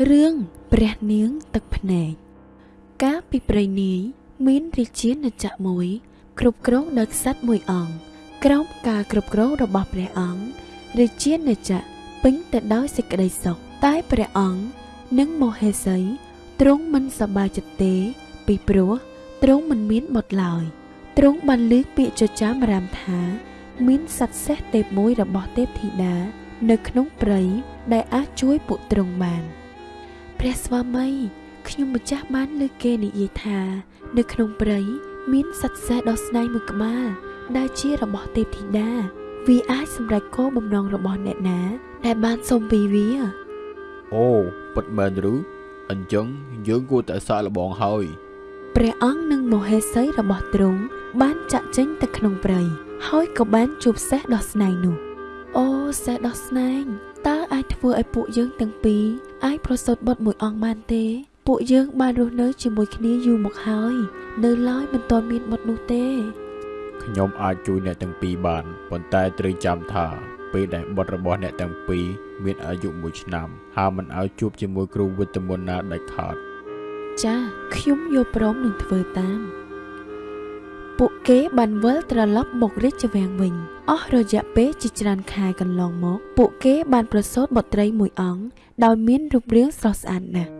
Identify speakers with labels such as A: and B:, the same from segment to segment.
A: រឿងព្រះនាងទឹកភ្នែកកាលពីព្រៃនាយមានរាជាណាចក្រមួយ គ្រប់គ្រងដោយក្សត្រមួយអង្គក្រោមការគ្រប់គ្រងរបស់ព្រះអង្គរាជាណាចក្រពេញទៅដោយសេចក្តីសុខតែព្រះអង្គនិងមហេសីទ្រង់មិនសប្បាយចិត្តទេ ពីព្រោះទ្រង់មិនមានបុត្រឡើយទ្រង់បានលើកពាក្យចចាមរាមថា មានសត្វសេះទេពមួយរបស់ទេពធីតានៅក្នុងព្រៃដែលអាចជួយពួកទ្រង់បាន ព្រះស្វាមីខ្ញុំម្ចាស់បានលើកគេនិយាយថា នៅក្នុងព្រៃមានសត្វសេះដ៏ស្នៃមួយក្បាល ដែលជារបស់ទេពធីតាវាអាចសម្រេចគោលបំណងរបស់អ្នកណា ដែលបានសុំពីវា
B: អូពិតមែនឬអញ្ចឹងយើងគួរតែសាកល្បងហើយ
A: ព្រះអង្គនិងមហេសីរបស់ទ្រង់បានចាក់ចេញទៅក្នុងព្រៃហើយក៏បានជួបសេះដ៏ស្នៃនោះអូសេះដ៏ស្នៃ តើអាចធ្វើឲ្យពួកយើងទាំងពីរអាចប្រសូតបុត្រមួយអង្គបានទេ ពួកយើងបានរស់នៅជាមួយគ្នាយូរមកហើយ នៅឡើយមិនទាន់មានបុត្រនោះទេ
B: ខ្ញុំអាចជួយអ្នកទាំងពីរបានប៉ុន្តែត្រូវចាំថាពេលដែលបុត្ររបស់អ្នកទាំងពីរមានអាយុ1ឆ្នាំហើយមិនឲ្យជួបជាមួយគ្រូវិទ្យាមន្តណាដាច់ខាត
A: ចាខ្ញុំយល់ព្រមនឹងធ្វើតាម ពួកគេបានវិលត្រឡប់មករាជវាំងវិញ អស់រយៈពេលជាច្រើនខែកន្លងមក ពួកគេបានប្រសូតបុត្រីមួយអង្គដោយមានរូបរាងស្រស់ស្អាតណាស់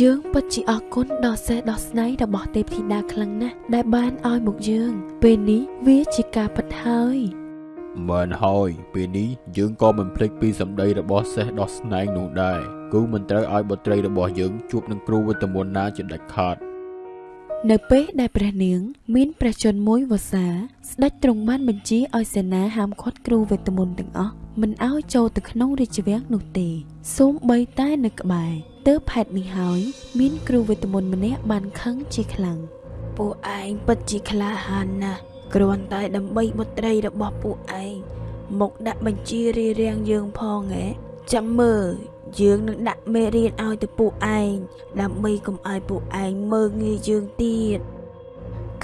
A: យើងពិតជាអរគុណដល់សេះដ៏ស្នៃរបស់ទេពធីតាខ្លាំងណាស់ដែលបានឲ្យមកយើង ពេលនេះវាជាការពិតហើយ
B: មែនហើយពេលនេះយើងក៏មិនភ្លេចពីសម្ដីរបស់សេះដ៏ស្នែងនោះដែរគឺមិនត្រូវឲ្យបុត្រីរបស់យើងជួបនឹងគ្រូវិទ្យាមន្តណាជាដាច់ខាត
A: នៅពេលដែលព្រះនាង មានព្រះជន្មមួយវស្សា ស្ដេចទ្រង់បានបញ្ជាឲ្យសេនាហាមឃាត់គ្រូវេទមន្តទាំងអស់មិនឲ្យចូលទៅក្នុងរាជវាំងនោះទេសូម្បីតែនៅក្បែរទើបហេតុនេះហើយមានគ្រូវេទមន្តម្នាក់បានខឹងជាខ្លាំងពួកឯងពិតជាក្លាហានណាស់គ្រាន់តែដើម្បីបុត្រីរបស់ពួកឯងមកដាក់បញ្ជារារាំងយើងផងហ៎ ចាំមើលយើងនឹងដាក់មេរៀនឲ្យទៅពួកឯងដើម្បីកុំឲ្យពួកឯងមើងងាយយើងទៀត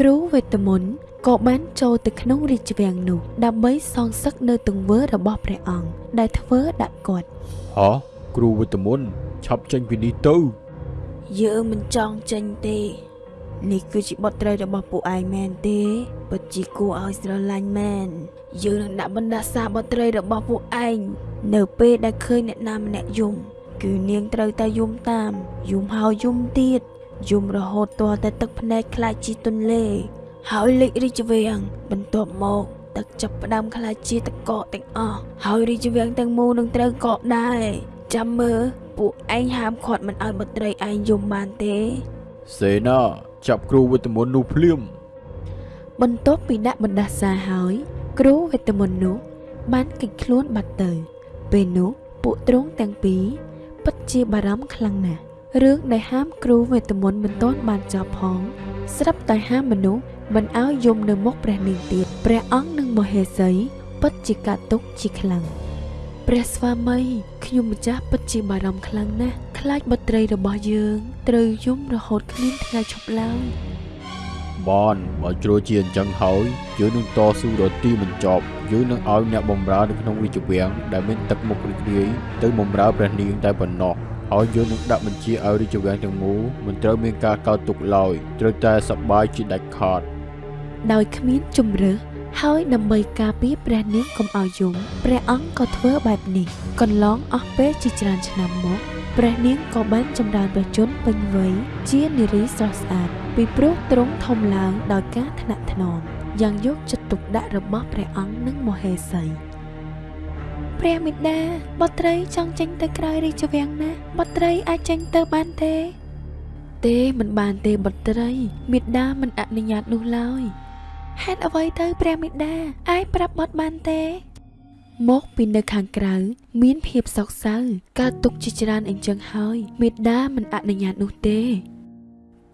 A: គ្រូវេទមន្តក៏បានចូលទៅក្នុងរាជវាំងនោះដើម្បីសងសឹកនៅទង្វើរបស់ព្រះអង្គដែលធ្វើដាក់គាត់
B: ហ៎គ្រូវិទ្យាមន្តឆាប់ចេញពីនេះទៅ
A: យើងមិនចង់ចេញទេ នេះគឺជាបុត្រីរបស់ពួកឯងមែនទេពិតជាគួរឲ្យស្រឡាញ់មែនយើងនឹងដាក់បណ្ដាសាបុត្រីរបស់ពួកឯងនៅពេលដែលឃើញអ្នកណាម្នាក់យំ គឺនាងត្រូវតែយំតាមយំហើយយំទៀតយំរហូតទាល់តែទឹកភ្នែកខ្លាចជាទន្លេ ហើយលេចរាជវាំងបន្ទាប់មកទឹកចាប់ផ្ដើមខ្លាចជាតកកទាំងអស់ហើយរាជវាំងទាំងមូលនឹងត្រូវកកដែរចាំមើលពួកឯងហាមឃាត់មិនឲ្យបុត្រីឯងយំបានទេ
B: សេនា ចាប់គ្រូវិទ្យាមន្តនោះភ្លាម
A: បន្ទាប់ពីដាក់បណ្ដាសាហើយ គ្រូវេទមន្តនោះ បានកិច្ចខ្លួនបាត់ទៅ ពេលនោះពួកទ្រង់ទាំងពីរពិតជាបារម្ភខ្លាំងណាស់រឿងដែលហាមគ្រូវេទមន្តមិនទាន់បានចប់ផង ស្រាប់តែហាមមនុស្សមិនឲ្យយំនៅមុខព្រះនាងទៀតព្រះអង្គនិងមហេសីពិតជាកាត់ទុកជាខ្លាំងព្រះស្វាមីខ្ញុំម្ចាស់ពិតជាបារម្ភខ្លាំងណាស់ ខ្លាចបុត្រីរបស់យើងត្រូវយំរហូតគ្មានថ្ងៃឈប់ឡើយ
B: បានបើជ្រួលជាអញ្ចឹងហើយយើងនឹងតស៊ូដល់ទីមិនចប់យើងនឹងឲ្យអ្នកបម្រើនៅក្នុងរាជវាំងដែលមានទឹកមុខរីករាយទៅបម្រើព្រះនាងតែប៉ុណ្ណោះហើយយើងនឹងដាក់បញ្ជាឲ្យរាជវាំងទាំងមូលមិនត្រូវមានការកោតទុកឡើយត្រូវតែសប្បាយជាដាច់ខាត
A: ដោយគ្មានជំរើសហើយដើម្បីការពារព្រះនាងកុំឲ្យយំព្រះអង្គក៏ធ្វើបែបនេះកន្លងអស់ពេលជាច្រើនឆ្នាំមក ព្រះនាងក៏បានចម្រើនព្រះជន្មពេញវ័យជានារីស្រស់ស្អាត ពីព្រោះទ្រង់ធំឡើងដោយការថ្នាក់ថ្នមយ៉ាងយកចិត្តទុកដាក់របស់ព្រះអង្គនិងមហេសីព្រះមេដាបុត្រីចង់ចេញទៅក្រៅរាជវាំងណាបុត្រីអាចចេញទៅបានទេ ទេមិនបានទេបុត្រីមេដាមិនអនុញ្ញាតនោះឡើយហេតុអ្វីទៅព្រះមេដាអាចប្រាប់បត់បានទេ មកពីនៅខាងក្រៅ មានភាពសោកសៅកើតទុកជាច្រើនអញ្ចឹងហើយមេដាមិនអនុញ្ញាតនោះទេ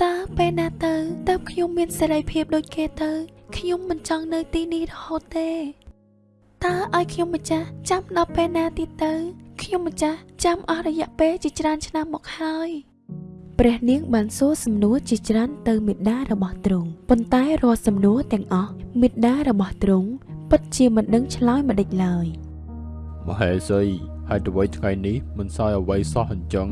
A: តើពេលណាទៅតើខ្ញុំមានសេរីភាពដូចគេទៅខ្ញុំមិនចង់នៅទីនេះរហូតទេតើឲ្យខ្ញុំម្ចាស់ចាំដល់ពេលណាទៀតទៅ ខ្ញុំម្ចាស់ចាំអស់រយៈពេលជាច្រើនឆ្នាំមកហើយព្រះនាងបានសួរសំណួរជាច្រើនទៅមេដារបស់ទ្រង់ប៉ុន្តែរាល់សំណួរទាំងអស់មេដារបស់ទ្រង់ ពិតជាមិនដឹងឆ្លើយមិនដេចឡើយ
B: មហេសីហើយអ្វីថ្ងៃនេះមិនសោយអ្វីសោះអញ្ចឹង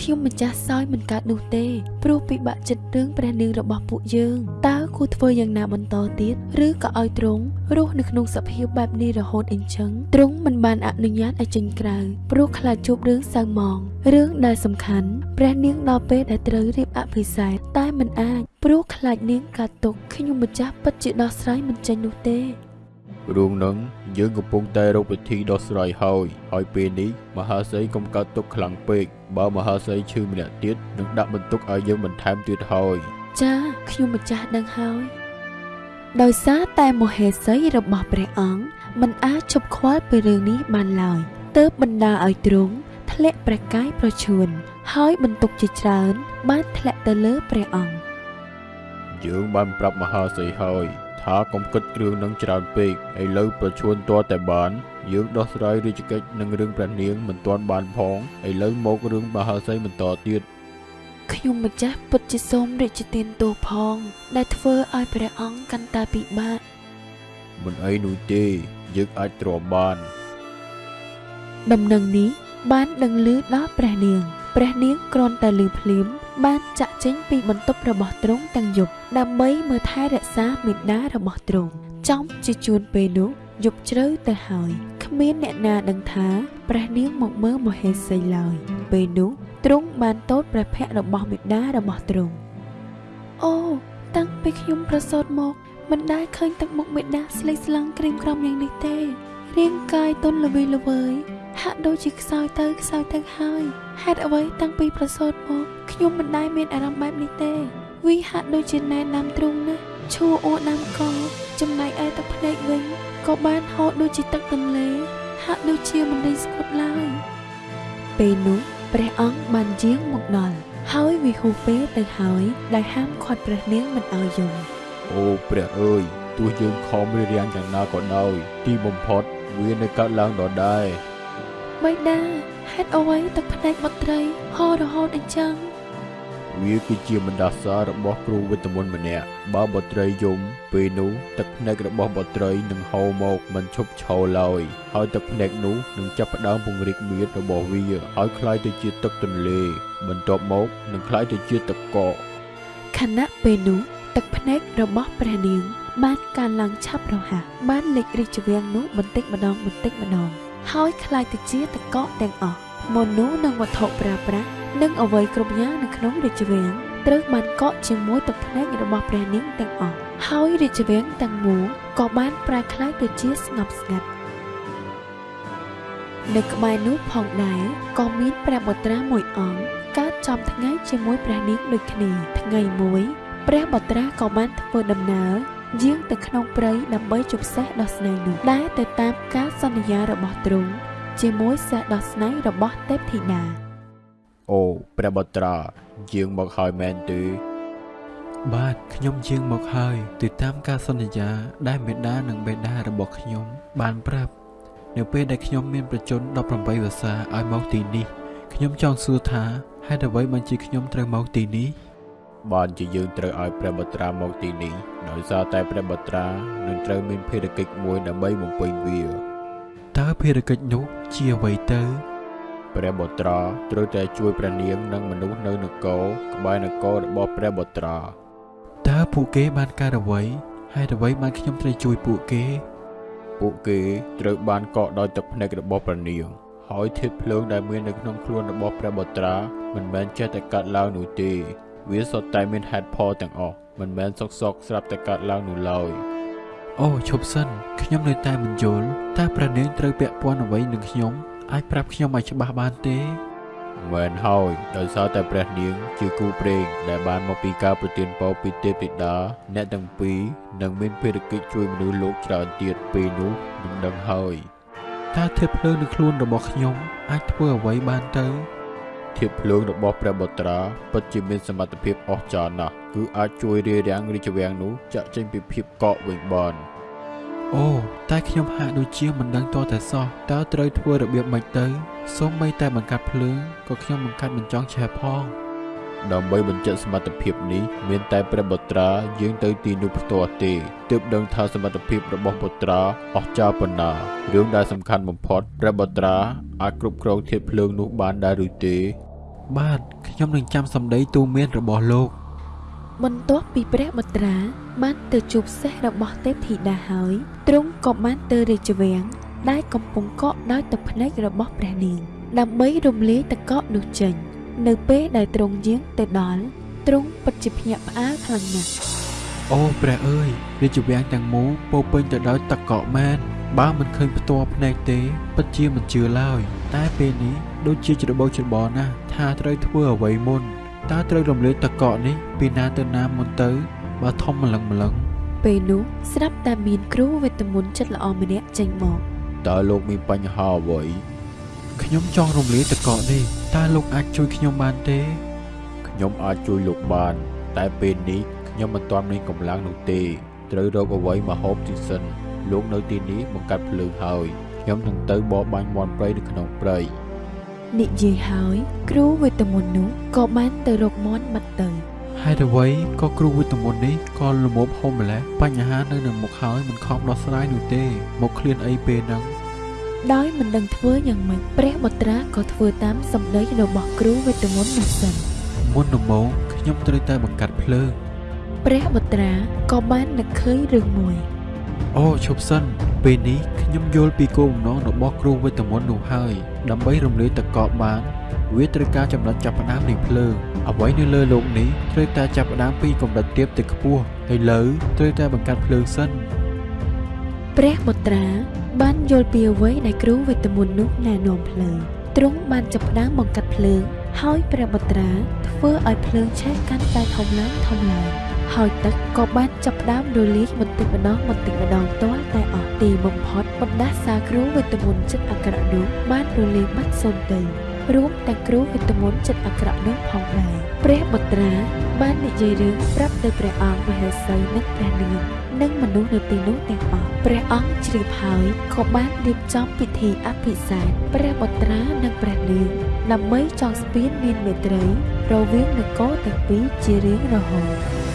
A: ខ្ញុំម្ចាស់សោយមិនកើតនោះទេ ព្រោះពិបាកចិត្តរឿងព្រះនាងរបស់ពួកយើងតើគួរធ្វើយ៉ាងណាបន្តទៀតឬក៏ឲ្យទ្រង់រស់នៅក្នុងសភាពបែបនេះរហូតអីចឹងទ្រង់មិនបានអនុញ្ញាតឲ្យចេញក្រៅព្រោះខ្លាចជួបរឿងសៅហ្មងរឿងដែលសំខាន់ព្រះនាងដល់ពេលដែលត្រូវរៀបអភិសេកតែមិនអាចព្រោះខ្លាចនាងកាត់ទុកខ្ញុំម្ចាស់ពិតជាដោះស្រាយមិនចេញនោះទេ
B: រឿងនឹងយើងកំពុងតែរកវិធីដោះស្រាយហើយហើយពេលនេះមហាសីកុំកើតទុកខ្លាំងពេកបើមហាសីឈឺម្នាក់ទៀតនឹងដាក់បន្ទុកឲ្យយើងបន្ថែមទៀតហើយ
A: ចាខ្ញុំម្ចាស់ដឹងហើយដោយសារតែមហេសីរបស់ព្រះអង្គមិនអាចជប់ខ្វល់ពីរឿងនេះបានឡើយទើបបណ្ដាឲ្យទ្រង់ធ្លាក់ព្រះកាយប្រឈួនហើយបន្ទុកជាច្រើនបានធ្លាក់ទៅលើព្រះអង្គ
B: យើងបានប្រាប់មហាសីហើយ ថាកុំគិតគ្រឿងនឹងច្រើនពេកឥឡូវប្រឈួនទាល់តែបានយើងដោះស្រាយរាជកិច្ចនឹងរឿងព្រះនាងមិនទាន់បានផងឥឡូវមករឿងមហាសីបន្តទៀត
A: ខ្ញុំម្ចាស់ពុតជាសូមរាជទានទោសផង ដែលធ្វើឲ្យព្រះអង្គកាន់តែពិបាក
B: មិនអីនោះទេយើងអាចទ្រាំបាន
A: ដំណឹងនេះបានដឹងឮដល់ព្រះនាង ព្រះនាងគ្រាន់តែឮភ្លាម បានចាក់ចេញពីបន្ទប់របស់ទ្រង់ទាំងយប់ដើម្បីមើលថែរក្សាមេដារបស់ទ្រង់ចំជាជួនពេលនោះយប់ជ្រៅទៅហើយគ្មានអ្នកណាដឹងថាព្រះនាងមកមើលមហេសីឡើយពេលនោះទ្រង់បានតូតព្រះភ័ក្ត្ររបស់មេដារបស់ទ្រង់អូតាំងពីខ្ញុំប្រសូតមកមិនដែលឃើញទឹកមុខមេដាស្លេកស្លាំងក្រៀមក្រំយ៉ាងនេះទេ រាងកាយទន់ល្វីល្វើយហាក់ដូចជាខ្សោយទៅខ្សោយទៅហើយហេតុអ្វីតាំងពីប្រសូតមកខ្ញុំមិនដែលមានអារម្មណ៍បែបនេះទេវាហាក់ដូចជាណែនាំទ្រង់ណាស់ឈួរអូដាំកចំណែកឯទឹកភ្នែកវិញក៏បានហូរដូចជាទឹកទន្លេ ហាក់ដូចជាមិនរីស្គត់ឡើយពេលនោះព្រះអង្គបានយាងមកដល់ហើយវិហូពេលទៅហើយដែលហាមឃាត់ព្រះនាងមិនឲ្យយំ
B: អូព្រះអើយទោះយើងខំរៀបរៀងយ៉ាងណាក៏ដោយទីបំផុត វានៅកើតឡើងដដែល
A: បៃតាហេតុអ្វីទឹកភ្នែកបុត្រីហោរហូតអញ្ចឹង
B: វាគឺជាបណ្ដាសារបស់គ្រូវិទ្យាមន្តម្នាក់បើបុត្រីយំពេលនោះទឹកភ្នែករបស់បុត្រីនឹងហូរមកមិនឈប់ឈរឡើយហើយទឹកភ្នែកនោះនឹងចាប់ផ្ដើមពង្រីកមៀតរបស់វាហើយคล้ายទៅជាទឹកទន្លេ បន្ទាប់មកនឹងคล้ายទៅជាទឹកកក
A: ខណៈពេលនោះទឹកភ្នែករបស់ព្រះនាង បានកើនឡើងឆាប់រហ័សបានលេចរីកជាងនោះបន្តិចម្ដងបន្តិចម្ដងហើយคล้ายទៅជាតកកទាំងអស់មនុស្សនិងវត្ថុប្រើប្រាស់និងអ្វីគ្រប់យ៉ាងនៅក្នុងរាជវាំងត្រូវបានកក់ជាមួយទឹកភ្នែករបស់ព្រះនាងទាំងអស់ហើយរាជវាំងទាំងមូលក៏បានប្រែក្លាយទៅជាស្ងប់ស្ងាត់នៅក្បែរនោះផងដែរក៏មានព្រះបុត្រាមួយអង្គកើតចំថ្ងៃជាមួយព្រះនាងដូចគ្នាថ្ងៃមួយព្រះបុត្រាក៏បានធ្វើដំណើរ យាងទៅក្នុងព្រៃដើម្បីជប់សេះដ៏ស្នេហ៍នោះដែលទៅតាមការសន្យារបស់ទ្រង់ជាមួយសេះដ៏ស្នេហ៍របស់ទេពធីតា
B: អូព្រះបុត្រាយាងមកហើយមែនទេ
C: បាទខ្ញុំយាងមកហើយទៅតាមការសន្យាដែលមេដានិងបេដារបស់ខ្ញុំបានប្រាប់នៅពេលដែលខ្ញុំមានប្រជជន18វស្សាឲ្យមកទីនេះខ្ញុំចង់សួរថាហេតុអ្វីបានជាខ្ញុំត្រូវមកទីនេះ
B: បានជាយើងត្រូវឲ្យព្រះបុត្រាមកទីនេះដោយសារតែព្រះបុត្រានឹងត្រូវមានភារកិច្ចមួយដើម្បីបំពេញវា
C: តើភារកិច្ចនោះជាអ្វីទៅ
B: ព្រះបុត្រាត្រូវតែជួយព្រះនាងនិងមនុស្សនៅនគរក្បែរនគររបស់ព្រះបុត្រា
C: តើពួកគេបានកើតអ្វីហេតុអ្វីបានខ្ញុំត្រូវជួយពួកគេ
B: ពួកគេត្រូវបានកកដោយទឹកភ្នែករបស់ព្រះនាងហើយធាតុភ្លើងដែលមាននៅក្នុងខ្លួនរបស់ព្រះបុត្រាមិនមែនចេះតែកាត់ឡើងនោះទេ វាសុទ្ធតែមានហេតុផលទាំងអស់មិនមែនសុកសុកស្រាប់តែកាត់ឡើងនោះឡើយ
C: អូឈប់សិនខ្ញុំនៅតែមិនយល់តើព្រះនាងត្រូវពាក់ព័ន្ធអ្វីនឹងខ្ញុំអាចប្រាប់ខ្ញុំឲ្យច្បាស់បានទេ
B: មែនហើយដោយសារតែព្រះនាងជាគូព្រេងដែលបានមកពីការប្រទានពរពីទេពធីតាអ្នកទាំងពីរនឹងមានភារកិច្ចជួយមនុស្សលោកច្រើនទៀតពេលនោះនឹងដឹងហើយ
C: តើធៀបភ្លើងនៅខ្លួនរបស់ខ្ញុំអាចធ្វើអ្វីបានទៅ
B: ធៀបភ្លើងរបស់ព្រះបុត្រាពិតជាមានសមត្ថភាពអស្ចារ្យណាស់គឺអាចជួយរារាំងរាជវាំងនោះចាក់ចេញពីភាពកកវិញបាន
C: អូតែខ្ញុំហាក់ដូចជាមិនដឹងតតែសោះតើត្រូវធ្វើរបៀបម៉េចទៅសូម្បីតែបង្កាត់ភ្លើងក៏ខ្ញុំបង្កាត់មិនចង់ឆេះផង
B: ដើម្បីបញ្ជាក់សមត្ថភាពនេះមានតែព្រះបុត្រាយើងទៅទីនោះផ្ទាល់ទេទើបដឹងថាសមត្ថភាពរបស់បុត្រាអស្ចារ្យប៉ុណ្ណារឿងដែលសំខាន់បំផុតព្រះបុត្រាអាចគ្រប់គ្រងធាតុភ្លើងនោះបានដែរឬទេ
C: បាទខ្ញុំនឹងចាំសម្ដីទូមានរបស់លោក
A: បន្ទាប់ពីព្រះបុត្រា បានទៅជួបសេះរបស់ទេពធីតាហើយទ្រង់ក៏បានទៅរាជវាំងដែលកំពុងកក់ដោយទឹកភ្នែករបស់ព្រះនាងដើម្បីរំលាយទឹកកកនោះចេញ នៅពេលដែលទ្រង់យាងទៅដល់ទ្រង់ពិតជាភ្ញាក់ផ្អើលខ្លាំងណាស់
C: អូព្រះអើយរាជវាំងទាំងមូលពោរពេញទៅដោយទឹកកកមែនបើមិនឃើញផ្ទាល់ភ្នែកទេពិតជាមិនជឿឡើយតែពេលនេះដូចជាច្របូកច្របល់ណាស់ថាត្រូវធ្វើអ្វីមុនតើត្រូវរំលាយទឹកកកនេះពីណាទៅណាមុនទៅបើធំម្លឹងម្លឹង
A: ពេលនោះស្រាប់តែមានគ្រូវេទមន្តចិត្តល្អម្នាក់ចេញមក
B: តើលោកមានបញ្ហាអ្វី
C: ខ្ញុំចង់រំលាយទឹកកកនេះតើលោកអាចជួយខ្ញុំបានទេ
B: ខ្ញុំអាចជួយលោកបាន តែពេលនេះខ្ញុំមិនទាន់មានកម្លាំងនោះទេត្រូវរកអ្វីមកហូបទីសិនលោកនៅទីនេះបង្កាត់ភ្លើងហើយខ្ញុំនឹងទៅបរបាញ់មន់ព្រៃនៅក្នុងព្រៃ
A: និយាយហើយ គ្រូវេទមន្តនោះក៏បានទៅរកមន់បាត់ទៅ
C: ហេតុអ្វីក៏គ្រូវិទ្យាមន្តនេះក៏លមមហុំម្លេះបញ្ហានៅនឹងមុខហើយមិនខំដោះស្រាយនោះទេមកឃ្លានអីពេលហ្នឹង
A: ដោយមិនដឹងធ្វើយ៉ាងម៉េចព្រះបុត្រាក៏ធ្វើតាមសម្ដីរបស់គ្រូវេទមន្តនោះសិន
C: មុនដំបូងខ្ញុំត្រូវតែបង្កាត់ភ្លើង
A: ព្រះបុត្រាក៏បាននឹកឃើញរឿងមួយ
C: អូឈប់សិនពេលនេះខ្ញុំយល់ពីគោលបំណងរបស់គ្រូវេទមន្តនោះហើយដើម្បីរំលាយតកបបានវាត្រូវការចំណុចចាប់ផ្ដើមនៃភ្លើងអ្វីនៅលើលោកនេះត្រូវតែចាប់ផ្ដើមពីកម្រិតទាបទៅខ្ពស់ហើយលើត្រូវតែបង្កាត់ភ្លើងសិន
A: ព្រះបុត្រាបានយល់ពីអ្វីដែលគ្រូវេទមន្តនោះណែនាំភ្លើងទ្រង់បានចាប់ផ្ដើមបង្កាត់ភ្លើង ហើយព្រះបុត្រាធ្វើឲ្យភ្លើងឆេះកាន់តែធំឡើងធំឡើងហើយទឹកក៏បានចាប់ផ្ដើមរលាយបន្តិចម្ដងបន្តិចម្ដងទាល់តែអស់ទីបំផុតបណ្ដាសាគ្រូវេទមន្តចិត្តអាក្រក់នោះបានរលាយបាត់សូន្យទៅរួមទាំងគ្រូវេទមន្តចិត្តអាក្រក់នោះផងដែរព្រះបុត្រាបាននិយាយរឿងប្រាប់ទៅព្រះអង្គមហេសីនិងព្រះនាង និងមនុស្សនៅទីនោះទាំងអស់ព្រះអង្គជ្រាបហើយក៏បានរៀបចំពិធីអភិសេកព្រះបុត្រានិងព្រះនាងដើម្បីចងស្ពានមានមេត្រីរវាងនគរទាំងពីរជារៀងរហូត